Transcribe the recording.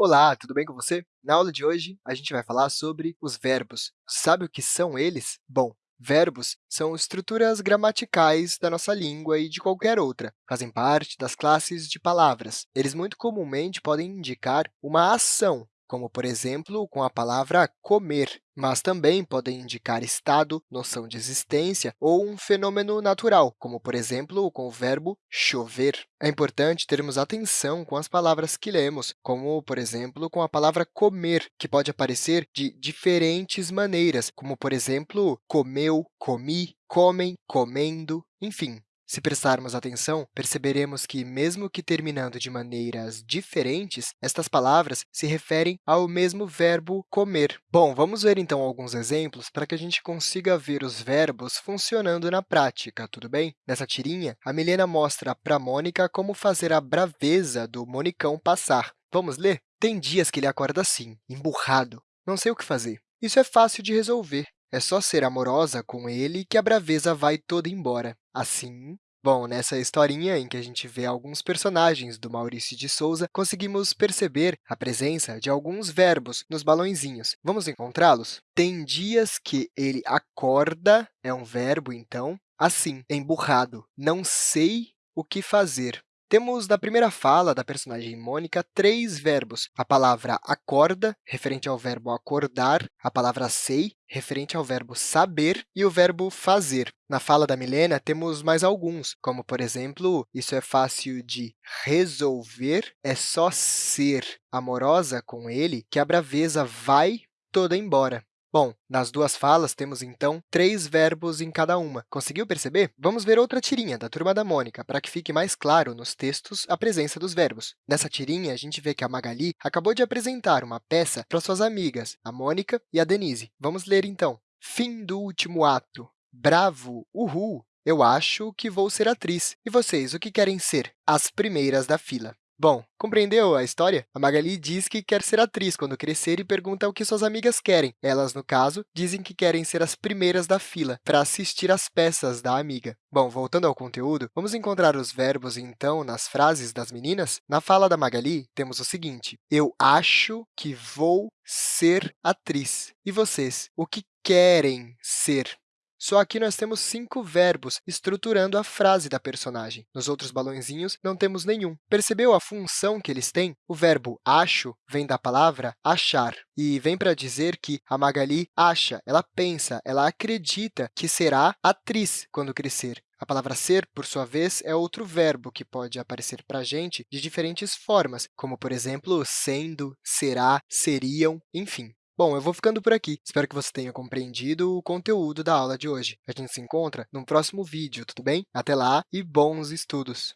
Olá, tudo bem com você? Na aula de hoje, a gente vai falar sobre os verbos. Sabe o que são eles? Bom, verbos são estruturas gramaticais da nossa língua e de qualquer outra. Fazem parte das classes de palavras. Eles muito comumente podem indicar uma ação, como, por exemplo, com a palavra comer, mas também podem indicar estado, noção de existência ou um fenômeno natural, como, por exemplo, com o verbo chover. É importante termos atenção com as palavras que lemos, como, por exemplo, com a palavra comer, que pode aparecer de diferentes maneiras, como, por exemplo, comeu, comi, comem, comendo, enfim. Se prestarmos atenção, perceberemos que, mesmo que terminando de maneiras diferentes, estas palavras se referem ao mesmo verbo comer. Bom, vamos ver então alguns exemplos para que a gente consiga ver os verbos funcionando na prática, tudo bem? Nessa tirinha, a Milena mostra para Mônica como fazer a braveza do Monicão passar. Vamos ler? Tem dias que ele acorda assim, emburrado. Não sei o que fazer. Isso é fácil de resolver. É só ser amorosa com ele que a braveza vai toda embora. Assim, bom, nessa historinha em que a gente vê alguns personagens do Maurício de Souza, conseguimos perceber a presença de alguns verbos nos balõezinhos. Vamos encontrá-los? Tem dias que ele acorda, é um verbo, então, assim, emburrado. Não sei o que fazer. Temos na primeira fala da personagem Mônica três verbos. A palavra acorda, referente ao verbo acordar, a palavra sei, referente ao verbo saber, e o verbo fazer. Na fala da Milena, temos mais alguns, como, por exemplo, isso é fácil de resolver, é só ser amorosa com ele que a braveza vai toda embora. Bom, nas duas falas, temos, então, três verbos em cada uma. Conseguiu perceber? Vamos ver outra tirinha da Turma da Mônica, para que fique mais claro nos textos a presença dos verbos. Nessa tirinha, a gente vê que a Magali acabou de apresentar uma peça para suas amigas, a Mônica e a Denise. Vamos ler, então. Fim do último ato. Bravo, uhul! Eu acho que vou ser atriz. E vocês, o que querem ser? As primeiras da fila. Bom, compreendeu a história? A Magali diz que quer ser atriz quando crescer e pergunta o que suas amigas querem. Elas, no caso, dizem que querem ser as primeiras da fila para assistir às peças da amiga. Bom, voltando ao conteúdo, vamos encontrar os verbos, então, nas frases das meninas? Na fala da Magali, temos o seguinte, eu acho que vou ser atriz. E vocês, o que querem ser? Só aqui nós temos cinco verbos estruturando a frase da personagem. Nos outros balãozinhos, não temos nenhum. Percebeu a função que eles têm? O verbo acho vem da palavra achar e vem para dizer que a Magali acha, ela pensa, ela acredita que será atriz quando crescer. A palavra ser, por sua vez, é outro verbo que pode aparecer para a gente de diferentes formas, como, por exemplo, sendo, será, seriam, enfim. Bom, eu vou ficando por aqui. Espero que você tenha compreendido o conteúdo da aula de hoje. A gente se encontra no próximo vídeo, tudo bem? Até lá e bons estudos!